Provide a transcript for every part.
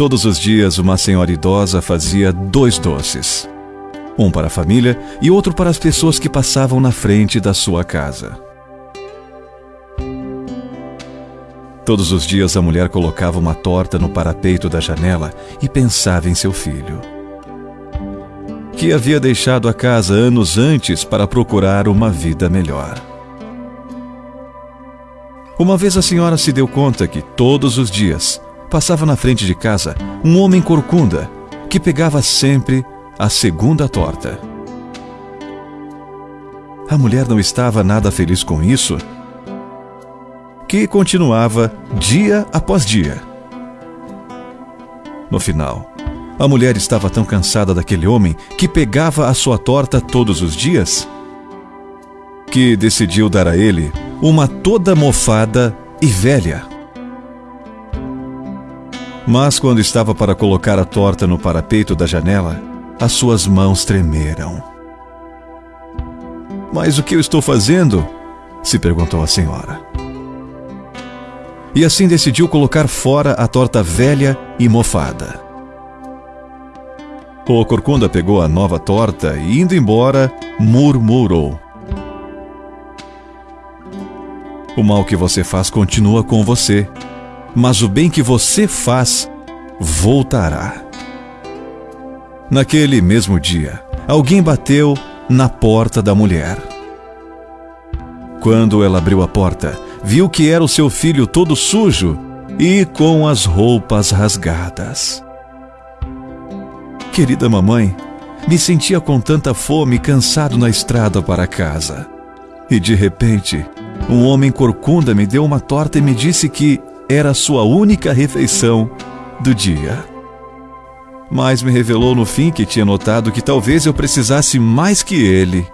Todos os dias, uma senhora idosa fazia dois doces: um para a família e outro para as pessoas que passavam na frente da sua casa. Todos os dias, a mulher colocava uma torta no parapeito da janela e pensava em seu filho, que havia deixado a casa anos antes para procurar uma vida melhor. Uma vez a senhora se deu conta que todos os dias passava na frente de casa um homem corcunda que pegava sempre a segunda torta. A mulher não estava nada feliz com isso, que continuava dia após dia. No final, a mulher estava tão cansada daquele homem que pegava a sua torta todos os dias que decidiu dar a ele uma toda mofada e velha. Mas quando estava para colocar a torta no parapeito da janela, as suas mãos tremeram. Mas o que eu estou fazendo? se perguntou a senhora. E assim decidiu colocar fora a torta velha e mofada. O corcunda pegou a nova torta e, indo embora, murmurou. O mal que você faz continua com você, mas o bem que você faz voltará. Naquele mesmo dia, alguém bateu na porta da mulher. Quando ela abriu a porta, viu que era o seu filho todo sujo e com as roupas rasgadas. Querida mamãe, me sentia com tanta fome e cansado na estrada para casa. E de repente, um homem corcunda me deu uma torta e me disse que era sua única refeição do dia. Mas me revelou no fim que tinha notado que talvez eu precisasse mais que ele.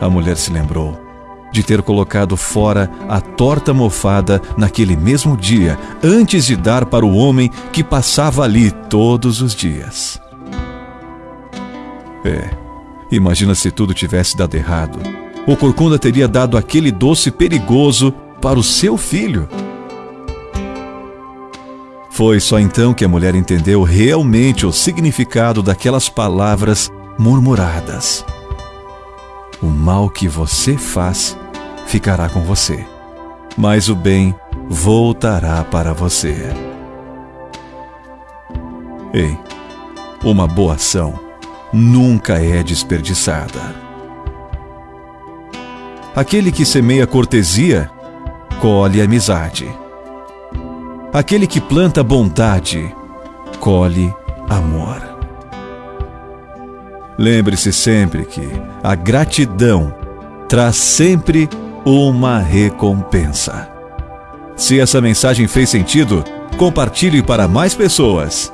A mulher se lembrou de ter colocado fora a torta mofada naquele mesmo dia, antes de dar para o homem que passava ali todos os dias. É, imagina se tudo tivesse dado errado o corcunda teria dado aquele doce perigoso para o seu filho. Foi só então que a mulher entendeu realmente o significado daquelas palavras murmuradas. O mal que você faz ficará com você, mas o bem voltará para você. Ei, uma boa ação nunca é desperdiçada. Aquele que semeia cortesia, colhe amizade. Aquele que planta bondade, colhe amor. Lembre-se sempre que a gratidão traz sempre uma recompensa. Se essa mensagem fez sentido, compartilhe para mais pessoas